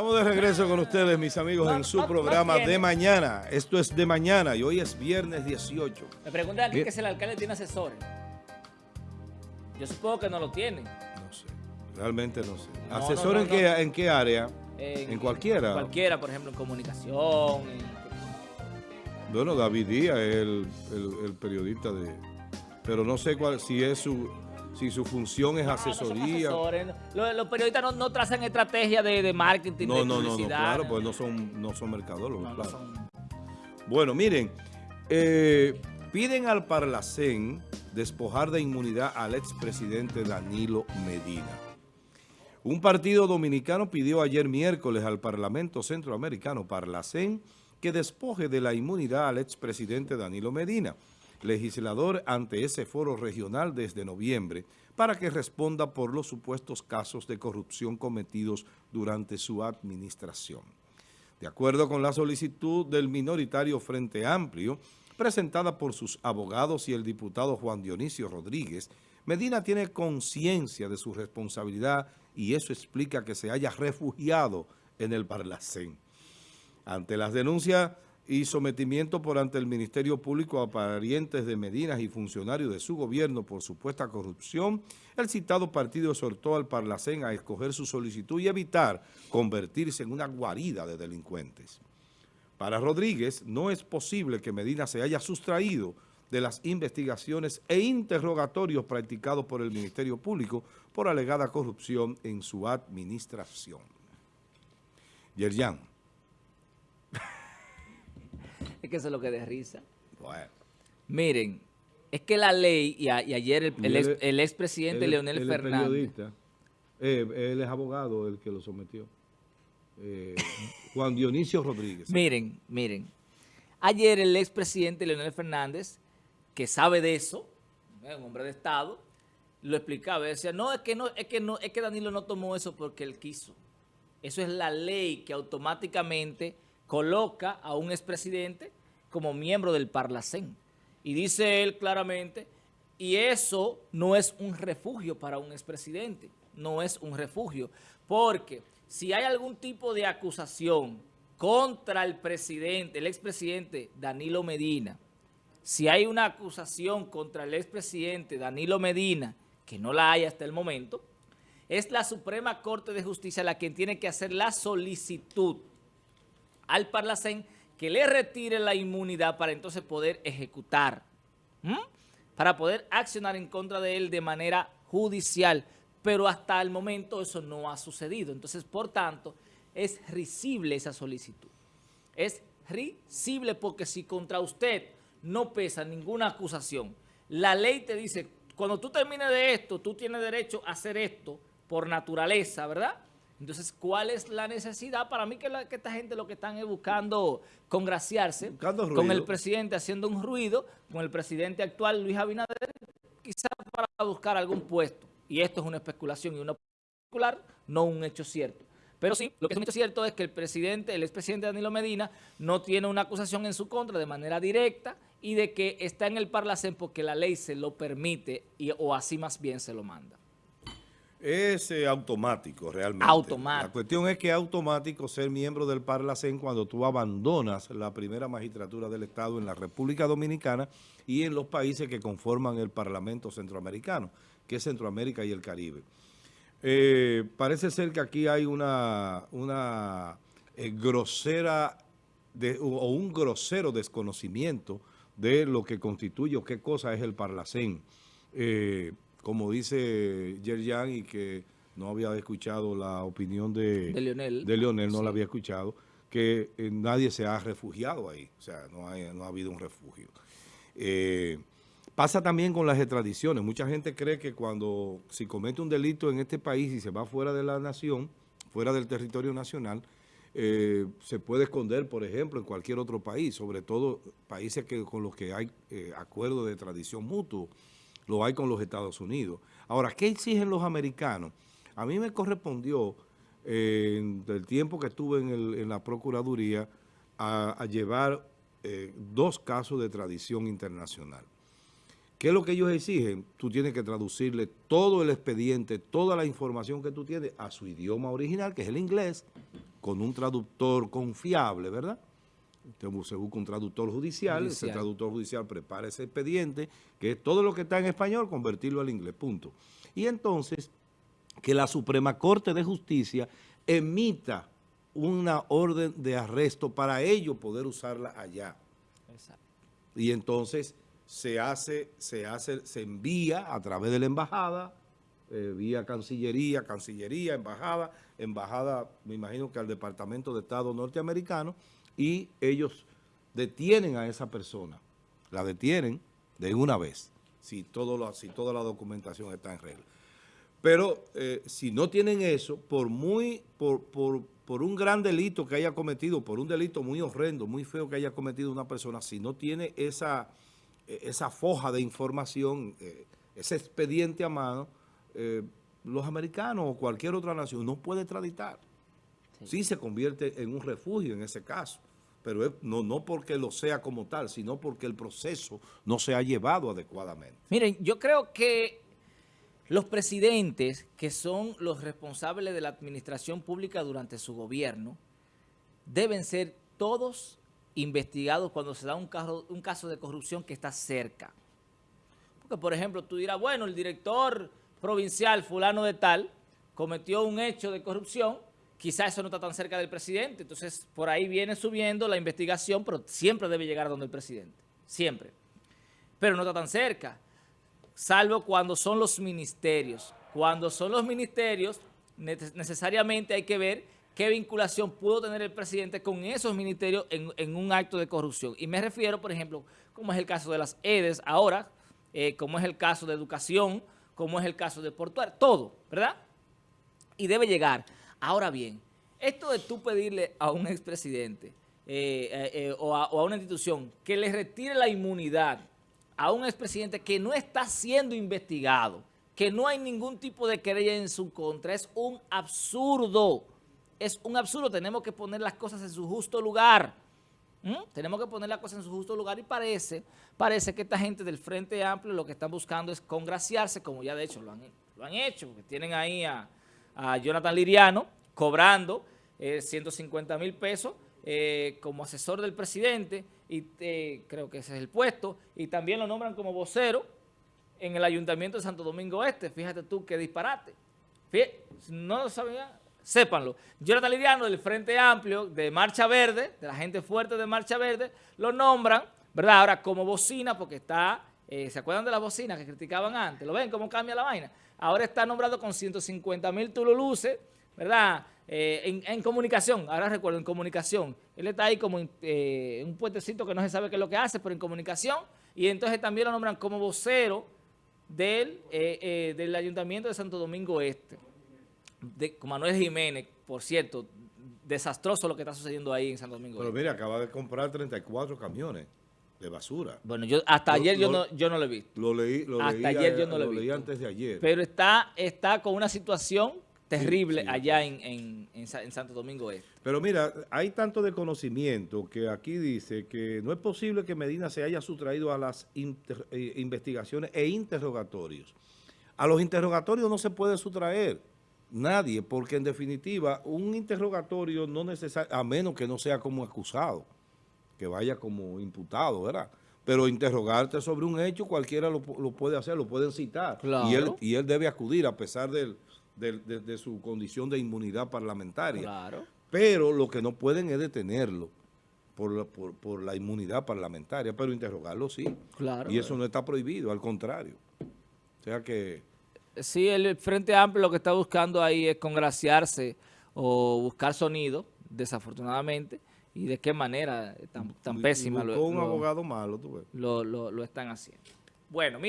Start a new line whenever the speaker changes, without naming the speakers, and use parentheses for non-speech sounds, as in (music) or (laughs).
Estamos de regreso con ustedes, mis amigos, en su programa de mañana. Esto es de mañana y hoy es viernes 18.
Me pregunta aquí que si el alcalde tiene asesores. Yo supongo que no lo tiene.
No sé, realmente no sé.
No,
¿Asesor
no,
en, qué, en qué área?
En,
¿En cualquiera?
Cualquiera, por ejemplo, en comunicación. en-
Bueno, David Díaz es el, el- el periodista de... Pero no sé cuál, si es su, si su función es
no
asesoría.
asesores, no. Los, los periodistas no, no trazan estrategia de, de marketing,
No,
de
no, no, no, claro, pues no son, no son mercadólogos,
No, no
claro.
son-
Bueno, miren, eh, piden al Parlacén despojar de inmunidad al expresidente Danilo Medina. Un partido dominicano pidió ayer miércoles al Parlamento Centroamericano Parlacén que despoje de la inmunidad al expresidente Danilo Medina, legislador ante ese foro regional desde noviembre, para que responda por los supuestos casos de corrupción cometidos durante su administración. De acuerdo con la solicitud del minoritario Frente Amplio, presentada por sus abogados y el diputado Juan Dionisio Rodríguez, Medina tiene conciencia de su responsabilidad y eso explica que se haya refugiado en el Parlacén. Ante las denuncias y sometimiento por ante el Ministerio Público a parientes de Medina y funcionarios de su gobierno por supuesta corrupción, el citado partido exhortó al Parlacén a escoger su solicitud y evitar convertirse en una guarida de delincuentes. Para Rodríguez, no es posible que Medina se haya sustraído de las investigaciones e interrogatorios practicados por el Ministerio Público por alegada corrupción en su administración. Yerjan. (laughs)
Es que eso es lo que da risa.
Bueno.
Miren, es que la ley, y, a- y ayer el, el el expresidente Leonel Fernández.
periodista. Eh, él es abogado, el que lo sometió. Eh, Juan Dionisio Rodríguez.
Miren, miren. Ayer el expresidente Leonel Fernández, que sabe de eso, ¿eh? un hombre de Estado, lo explicaba. Decía, no, es que no, es que no, es que Danilo no tomó eso porque él quiso. Eso es la ley que automáticamente coloca a un expresidente como miembro del Parlacén. Y dice él claramente, y eso no es un refugio para un expresidente, no es un refugio, porque si hay algún tipo de acusación contra el presidente, el expresidente Danilo Medina, si hay una acusación contra el expresidente Danilo Medina, que no la hay hasta el momento, es la Suprema Corte de Justicia la quien tiene que hacer la solicitud al Parlacén que le retire la inmunidad para entonces poder ejecutar, para poder accionar en contra de él de manera judicial. Pero hasta el momento eso no ha sucedido. Entonces, por tanto, es risible esa solicitud. Es risible porque si contra usted no pesa ninguna acusación, la ley te dice, cuando tú termines de esto, tú tienes derecho a hacer esto por naturaleza, ¿verdad? Entonces, ¿cuál es la necesidad? Para mí que, la- que esta gente lo que están es buscando congraciarse
Buscando
con el presidente haciendo un ruido, con el presidente actual Luis Abinader, quizá para buscar algún puesto. Y esto es una especulación y una especular, no un hecho cierto. Pero sí, lo que es un hecho cierto es que el presidente, el expresidente Danilo Medina, no tiene una acusación en su contra de manera directa y de que está en el Parlacén porque la ley se lo permite y, o así más bien se lo manda.
Es eh, automático realmente.
Automático.
La cuestión es que es automático ser miembro del Parlacén cuando tú abandonas la primera magistratura del Estado en la República Dominicana y en los países que conforman el Parlamento Centroamericano, que es Centroamérica y el Caribe. Eh, parece ser que aquí hay una, una eh, grosera de- o o un grosero desconocimiento de lo que constituye o qué cosa es el Parlacén. Como dice Yerjan y que no había escuchado la opinión de,
De Leonel.
de Leonel, no
Sí.
la había escuchado, que eh, nadie se ha refugiado ahí, o sea, no, hay- no ha habido un refugio. Eh, pasa también con las extradiciones. Mucha gente cree que cuando si comete un delito en este país y se va fuera de la nación, fuera del territorio nacional, eh, se puede esconder, por ejemplo, en cualquier otro país, sobre todo países que, con los que hay acuerdos de tradición mutuo, lo hay con los Estados Unidos. Ahora, ¿qué exigen los americanos? A mí me correspondió, eh, en el tiempo que estuve en, la Procuraduría, a, a llevar eh, dos casos de tradición internacional. ¿Qué es lo que ellos exigen? Tú tienes que traducirle todo el expediente, toda la información que tú tienes a su idioma original, que es el inglés, con un traductor confiable, ¿verdad? Usted se busca un traductor judicial, ese
Judicial.
traductor judicial prepara ese expediente, que es todo lo que está en español, convertirlo al inglés, punto. Y entonces, que la Suprema Corte de Justicia emita una orden de arresto para ellos poder usarla allá.
Exacto.
Y entonces se hace, se hace, se envía a través de la embajada, eh, vía Cancillería, Cancillería, Embajada, Embajada, me imagino que al Departamento de Estado norteamericano, y ellos detienen a esa persona. La detienen de una vez, si, todo si toda la documentación está en regla. Pero eh, si no tienen eso, por muy, por, por, por un gran delito que haya cometido, por un delito muy horrendo, muy feo que haya cometido una persona, si no tiene esa, eh, esa foja de información, eh, ese expediente a mano, los americanos o cualquier otra nación no puede extraditar. Sí. se convierte en un refugio en ese caso, pero no, no porque lo sea como tal, sino porque el proceso no se ha llevado adecuadamente.
Miren, yo creo que los presidentes, que son los responsables de la administración pública durante su gobierno, deben ser todos investigados cuando se da un caso, un caso de corrupción que está cerca. Porque, por ejemplo, tú dirás, bueno, el director provincial fulano de tal cometió un hecho de corrupción, quizás eso no está tan cerca del presidente, entonces por ahí viene subiendo la investigación, pero siempre debe llegar donde el presidente, siempre. Pero no está tan cerca salvo cuando son los ministerios. Cuando son los ministerios, ne- necesariamente hay que ver qué vinculación pudo tener el presidente con esos ministerios en, en un acto de corrupción. Y me refiero, por ejemplo, como es el caso de las EDES ahora, eh, como es el caso de educación, como es el caso de portuario, todo, ¿verdad? y debe llegar. Ahora bien, esto de tú pedirle a un expresidente eh, eh, eh, o, a, una institución que le retire la inmunidad a un expresidente que no está siendo investigado, que no hay ningún tipo de querella en su contra, es un absurdo. Es un absurdo. Tenemos que poner las cosas en su justo lugar. ¿Mm? Tenemos que poner las cosas en su justo lugar y parece, parece que esta gente del Frente Amplio lo que están buscando es congraciarse, como ya de hecho lo han, lo han hecho, porque tienen ahí a, a Jonathan Liriano cobrando eh, 150 mil pesos eh, como asesor del presidente, y eh, creo que ese es el puesto, y también lo nombran como vocero en el Ayuntamiento de Santo Domingo Este. Fíjate tú qué disparate. No lo sabían, sépanlo. Jonathan Liriano del Frente Amplio, de Marcha Verde, de la gente fuerte de Marcha Verde, lo nombran, ¿verdad? Ahora como bocina, porque está, eh, ¿se acuerdan de la bocina que criticaban antes? ¿Lo ven cómo cambia la vaina? Ahora está nombrado con 150 mil tululuces, ¿verdad? Eh, en, en comunicación, ahora recuerdo, en comunicación. Él está ahí como en eh, un puentecito que no se sabe qué es lo que hace, pero en comunicación. Y entonces también lo nombran como vocero del, eh, del Ayuntamiento de Santo Domingo Este. De, con Manuel Jiménez, por cierto, desastroso lo que está sucediendo ahí en Santo Domingo
Pero
Este.
mire, acaba de comprar 34 camiones de basura.
Bueno, yo hasta
Lo-
ayer yo,
lo-
no, yo no lo he visto.
Lo leí, lo
Hasta
leí,
ayer
a-
yo no lo he
leí
visto.
antes de ayer.
Pero está, está con una situación terrible
sí,
allá en, en- en Sa- en Santo Domingo Este.
Pero mira, hay tanto desconocimiento que aquí dice que no es posible que Medina se haya sustraído a las inter- eh, investigaciones e interrogatorios. A los interrogatorios no se puede sustraer nadie, porque en definitiva un interrogatorio no necesario, a menos que no sea como acusado, que vaya como imputado, ¿verdad? Pero interrogarte sobre un hecho cualquiera lo, lo puede hacer, lo pueden citar.
Claro.
Y, él, y él debe acudir a pesar del- del- de, de su condición de inmunidad parlamentaria.
Claro.
Pero lo que no pueden es detenerlo por la, por, por la inmunidad parlamentaria, pero interrogarlo sí.
Claro.
Y eso no está prohibido, al contrario. O sea que...
Sí, el Frente Amplio lo que está buscando ahí es congraciarse o buscar sonido, desafortunadamente, y de qué manera tan, tan
y- y
pésima lo,
buscó un
lo-
abogado malo, tú ves.
lo- lo- lo están haciendo. Bueno, mira.